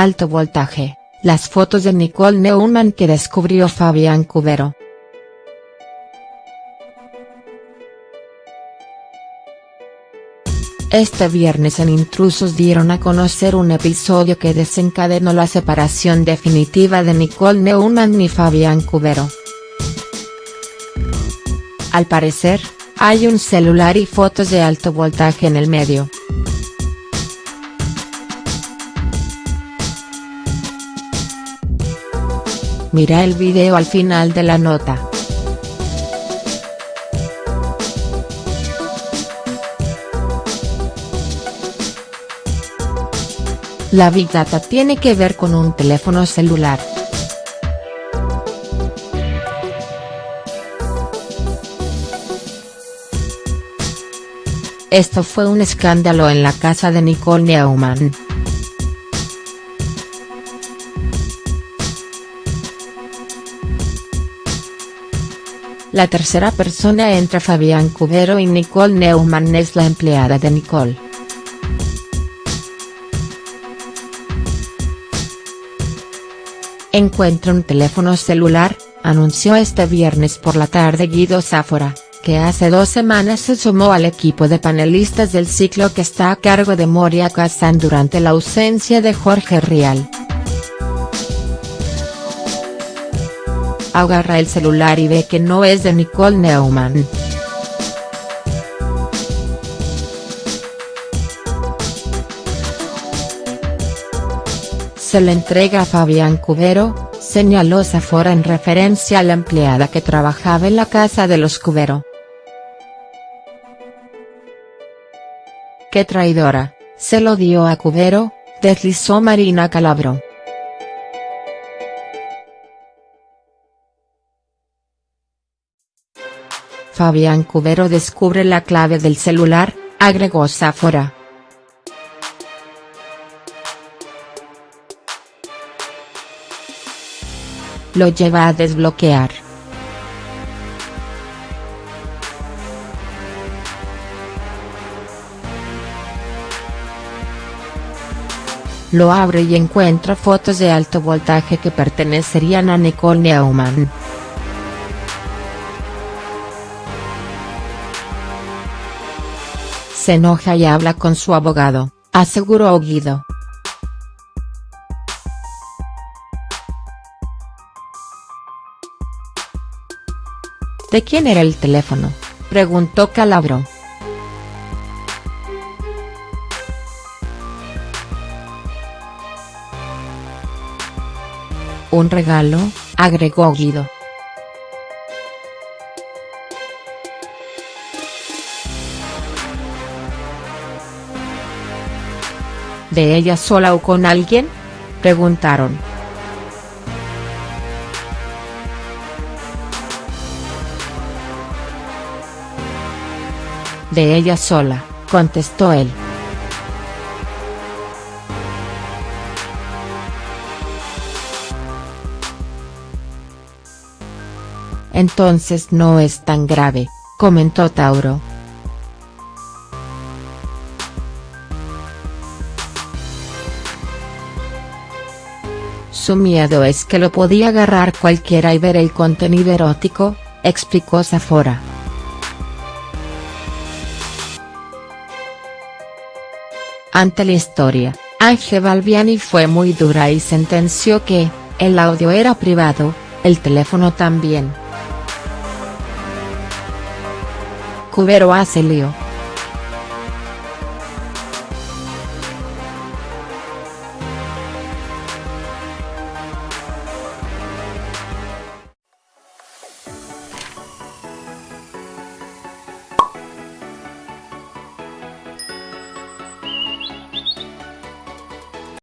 Alto voltaje, las fotos de Nicole Neumann que descubrió Fabián Cubero. Este viernes en Intrusos dieron a conocer un episodio que desencadenó la separación definitiva de Nicole Neumann y Fabián Cubero. Al parecer, hay un celular y fotos de alto voltaje en el medio. Mira el video al final de la nota. La Big Data tiene que ver con un teléfono celular. Esto fue un escándalo en la casa de Nicole Neumann. La tercera persona entre Fabián Cubero y Nicole Neumann es la empleada de Nicole. Encuentra un teléfono celular, anunció este viernes por la tarde Guido Sáfora que hace dos semanas se sumó al equipo de panelistas del ciclo que está a cargo de Moria Kazan durante la ausencia de Jorge Rial. Agarra el celular y ve que no es de Nicole Neumann. Se le entrega a Fabián Cubero, señaló Zafora en referencia a la empleada que trabajaba en la casa de los Cubero. ¡Qué traidora! Se lo dio a Cubero, deslizó Marina Calabro. Fabián Cubero descubre la clave del celular, agregó Zafora. Lo lleva a desbloquear. Lo abre y encuentra fotos de alto voltaje que pertenecerían a Nicole Neumann. Se enoja y habla con su abogado, aseguró Guido. ¿De quién era el teléfono?, preguntó Calabro. Un regalo, agregó Guido. ¿De ella sola o con alguien?, preguntaron. De ella sola, contestó él. Entonces no es tan grave, comentó Tauro. Su miedo es que lo podía agarrar cualquiera y ver el contenido erótico, explicó Zafora. Ante la historia, Ángel Balbiani fue muy dura y sentenció que, el audio era privado, el teléfono también. Cubero hace lío.